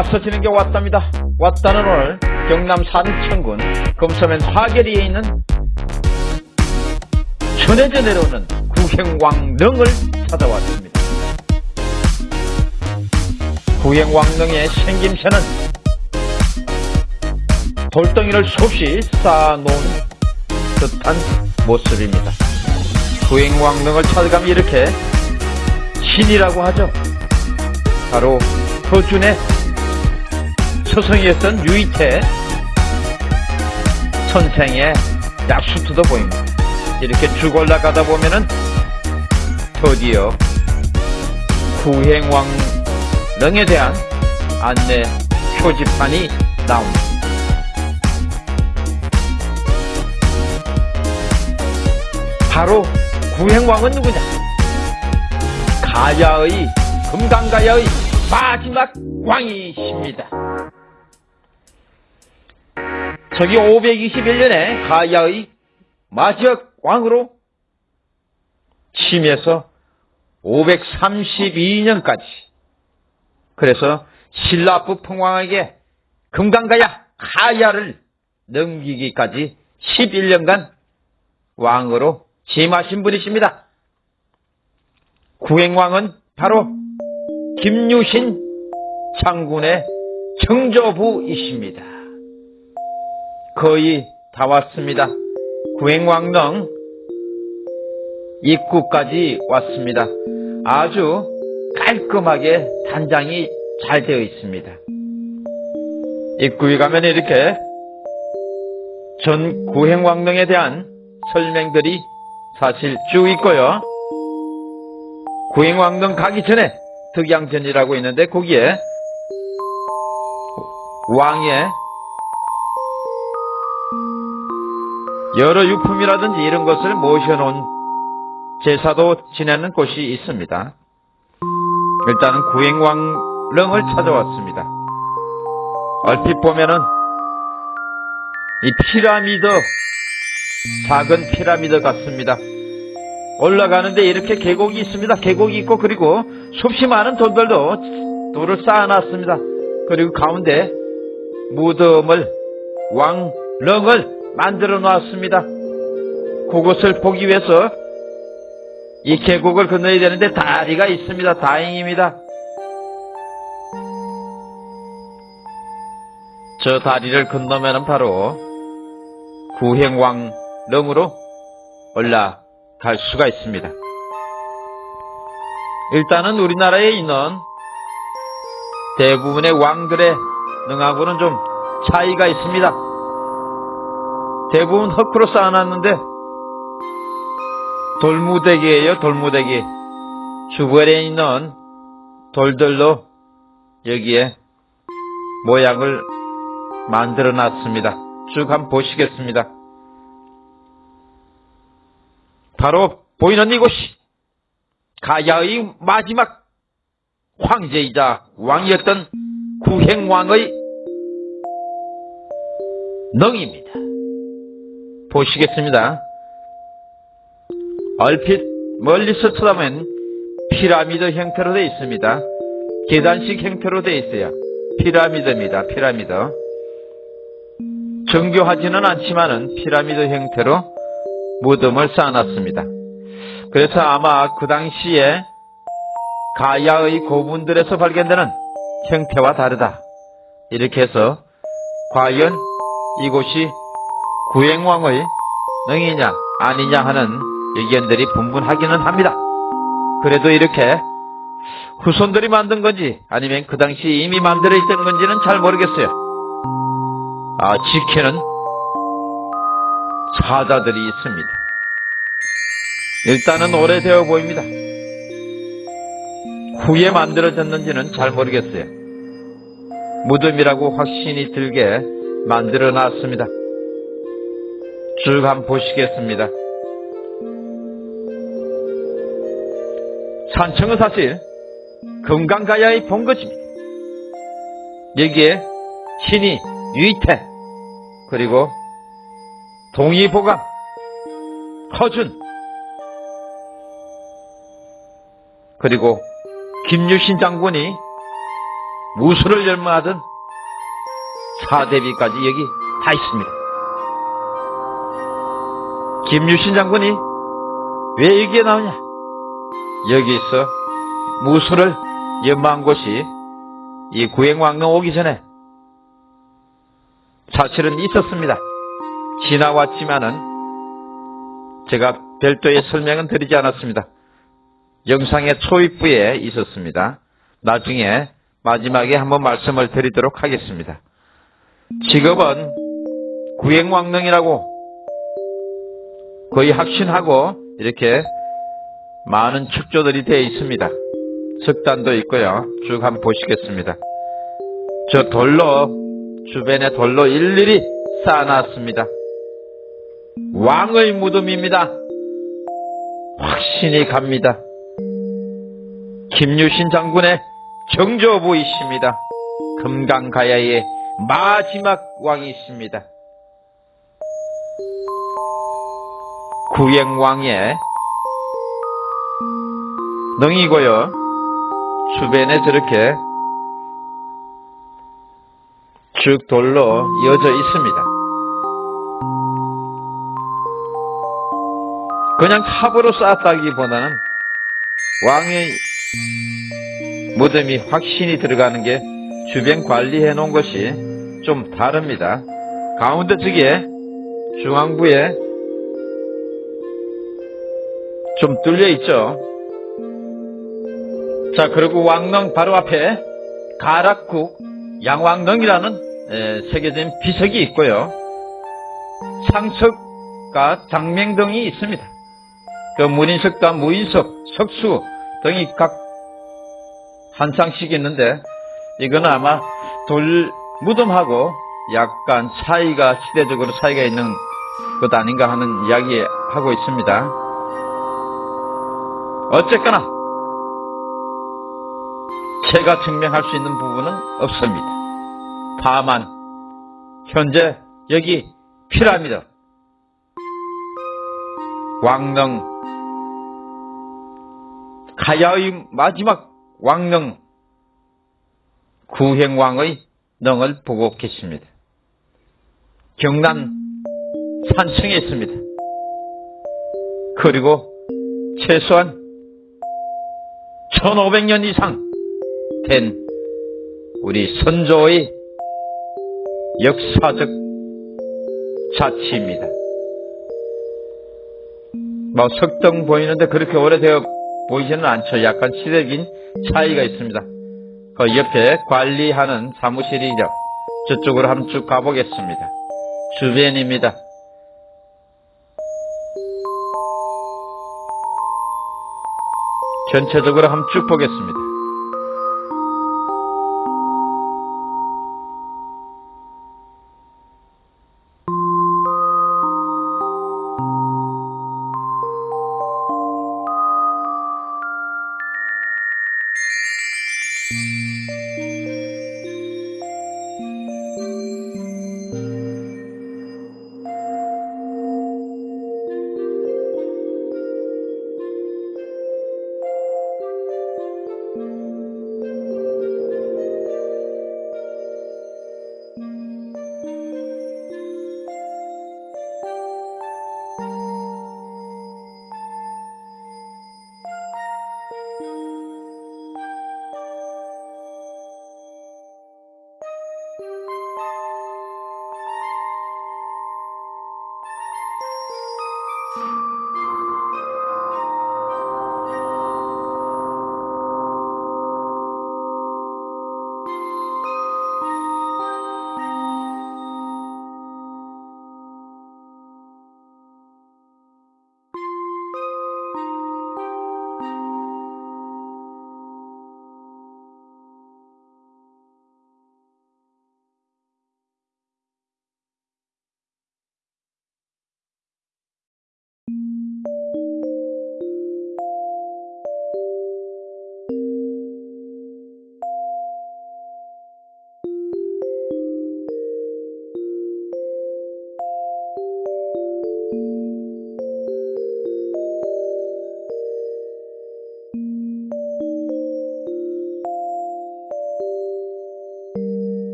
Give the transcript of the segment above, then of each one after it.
와서 지는 게 왔답니다. 왔다는 오늘 경남 산청군 금서면 화계리에 있는 천해져 내려오는 구행왕릉을 찾아왔습니다. 구행왕릉의 생김새는 돌덩이를 수없이 쌓아놓은 듯한 모습입니다. 구행왕릉을 찾아가면 이렇게 신이라고 하죠. 바로 허준의 서성이었던 유이태 선생의 약수트도 보입니다. 이렇게 쭉 올라가다 보면은 드디어 구행왕릉에 대한 안내 표지판이 나옵니다. 바로 구행왕은 누구냐? 가야의 금강가야의 마지막 왕이십니다. 저기 521년에 가야의 마지막 왕으로 침해서 532년까지 그래서 신라부 평왕에게 금강가야 가야를 넘기기까지 11년간 왕으로 취임하신 분이십니다. 구행왕은 바로 김유신 장군의 청조부이십니다. 거의 다 왔습니다. 구행왕릉 입구까지 왔습니다. 아주 깔끔하게 단장이 잘 되어 있습니다. 입구에 가면 이렇게 전 구행왕릉에 대한 설명들이 사실 쭉 있고요. 구행왕릉 가기 전에 득양전이라고 있는데 거기에 왕의 여러 유품이라든지 이런 것을 모셔놓은 제사도 지내는 곳이 있습니다. 일단은 구행왕릉을 찾아왔습니다. 얼핏 보면은 이 피라미드 작은 피라미드 같습니다. 올라가는데 이렇게 계곡이 있습니다. 계곡이 있고 그리고 수없이 많은 돌들도 돌을 쌓아놨습니다. 그리고 가운데 무덤을 왕릉을 만들어 놨습니다. 그곳을 보기 위해서 이 계곡을 건너야 되는데 다리가 있습니다. 다행입니다. 저 다리를 건너면 바로 구행왕 릉으로 올라갈 수가 있습니다. 일단은 우리나라에 있는 대부분의 왕들의 능하고는 좀 차이가 있습니다. 대부분 흙으로 쌓아놨는데 돌무대기예요, 돌무대기. 주변에 있는 돌들로 여기에 모양을 만들어 놨습니다. 쭉 한번 보시겠습니다. 바로 보이는 이곳이 가야의 마지막 황제이자 왕이었던 구행왕의 능입니다. 보시겠습니다. 얼핏 멀리서 쳐다보면 피라미드 형태로 되어 있습니다. 계단식 형태로 되어 있어요. 피라미드입니다. 피라미드. 정교하지는 않지만은 피라미드 형태로 무덤을 쌓아놨습니다. 그래서 아마 그 당시에 가야의 고분들에서 발견되는 형태와 다르다. 이렇게 해서 과연 이곳이 구행왕의 능이냐 아니냐 하는 의견들이 분분하기는 합니다. 그래도 이렇게 후손들이 만든 건지 아니면 그 당시 이미 만들어 있던 건지는 잘 모르겠어요. 아, 지키는 사자들이 있습니다. 일단은 오래되어 보입니다. 후에 만들어졌는지는 잘 모르겠어요. 무덤이라고 확신이 들게 만들어 놨습니다. 쭉 한번 보시겠습니다. 산청은 사실 금강가야의 본거지입니다. 여기에 신이 유이태 그리고 동의보감 허준 그리고 김유신 장군이 무술을 열망하던 사대비까지 여기 다 있습니다. 김유신 장군이 왜 여기에 나오냐? 여기서 무술을 연마한 곳이 이 구행왕릉 오기 전에 사실은 있었습니다. 지나왔지만은 제가 별도의 설명은 드리지 않았습니다. 영상의 초입부에 있었습니다. 나중에 마지막에 한번 말씀을 드리도록 하겠습니다. 직업은 구행왕릉이라고 거의 확신하고 이렇게 많은 축조들이 되어 있습니다. 석단도 있고요. 쭉 한번 보시겠습니다. 저 돌로 주변에 돌로 일일이 쌓아놨습니다. 왕의 무덤입니다. 확신이 갑니다. 김유신 장군의 정조부이십니다. 금강가야의 마지막 왕이십니다. 구행왕의 능이고요. 주변에 저렇게 쭉 돌로 이어져 있습니다. 그냥 탑으로 쌓았다기보다는 왕의 무덤이 확신이 들어가는 게 주변 관리해 놓은 것이 좀 다릅니다. 가운데 쪽에 중앙부에 좀 뚫려 있죠. 자, 그리고 왕릉 바로 앞에 가락국 양왕릉이라는 세계적인 비석이 있고요. 상석과 장명등이 있습니다. 그 문인석과 무인석, 석수 등이 각 한 쌍씩 있는데 이거는 아마 돌 무덤하고 약간 차이가 시대적으로 차이가 있는 것 아닌가 하는 이야기 하고 있습니다. 어쨌거나 제가 증명할 수 있는 부분은 없습니다. 다만 현재 여기 피라미드 왕릉 가야의 마지막 왕릉 구행왕의 능을 보고 계십니다. 경남 산청에 있습니다. 그리고 최소한 1500년 이상 된 우리 선조의 역사적 자치입니다. 뭐 석등 보이는데 그렇게 오래되어 보이지는 않죠. 약간 시대적인 차이가 있습니다. 그 옆에 관리하는 사무실이죠. 저쪽으로 한번 쭉 가보겠습니다. 주변입니다. 전체적으로 한번 쭉 보겠습니다.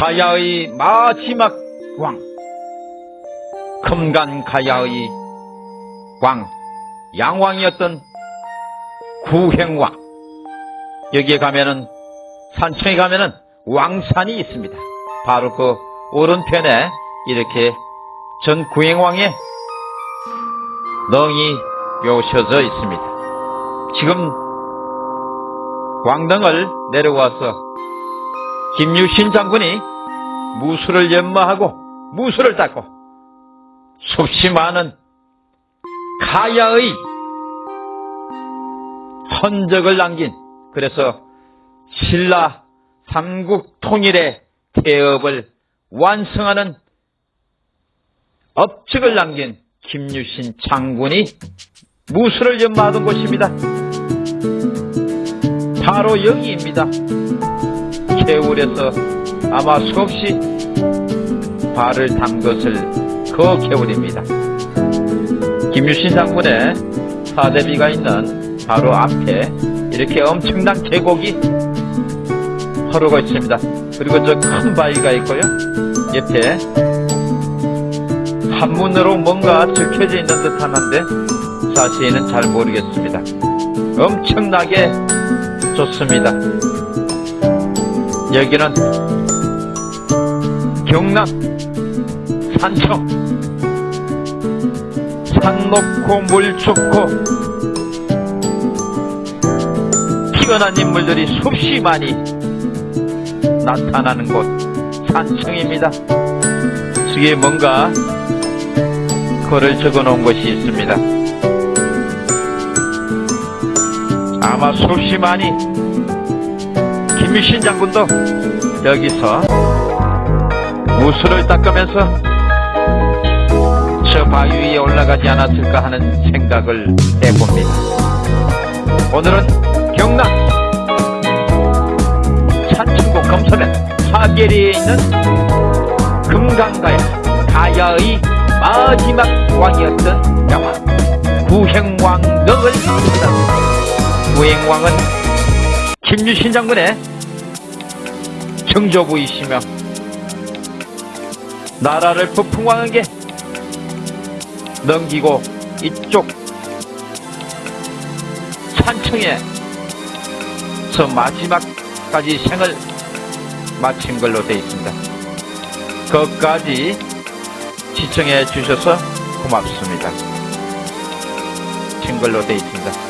가야의 마지막 왕 금간 가야의 왕 양왕이었던 구행왕 여기에 가면은 산청에 가면은 왕산이 있습니다. 바로 그 오른편에 이렇게 전 구행왕의 넝이 묘셔져 있습니다. 지금 왕릉을 내려와서 김유신 장군이 무술을 연마하고 무술을 닦고 수없이 많은 가야의 흔적을 남긴 그래서 신라 삼국 통일의 태업을 완성하는 업적을 남긴 김유신 장군이 무술을 연마하던 곳입니다. 바로 여기입니다. 개울에서 아마 수없이 발을 담것을 그 개울입니다. 김유신 장군의 사대비가 있는 바로 앞에 이렇게 엄청난 계곡이 흐르고 있습니다. 그리고 저 큰 바위가 있고요. 옆에 한문으로 뭔가 적혀져 있는 듯 하는데 자세히는 잘 모르겠습니다. 엄청나게 좋습니다. 여기는 경남 산청 산 높고 물 좋고 뛰어난 인물들이 수없이 많이 나타나는 곳 산청입니다. 뒤에 뭔가 글을 적어 놓은 것이 있습니다. 아마 수없이 많이 김유신 장군도 여기서 무술을 닦으면서 저 바위 위에 올라가지 않았을까 하는 생각을 해봅니다. 오늘은 경남 산천고 검소면 하계리에 있는 금강가야 가야의 마지막 왕이었던 영화 구행왕릉을 찾았습니다. 구행왕은 김유신 장군의 정조부이시며 나라를 부풍왕에게 넘기고 이쪽 산청에 서 마지막까지 생을 마친 걸로 되어 있습니다. 거기까지 시청해 주셔서 고맙습니다. 증걸로 되어 있습니다.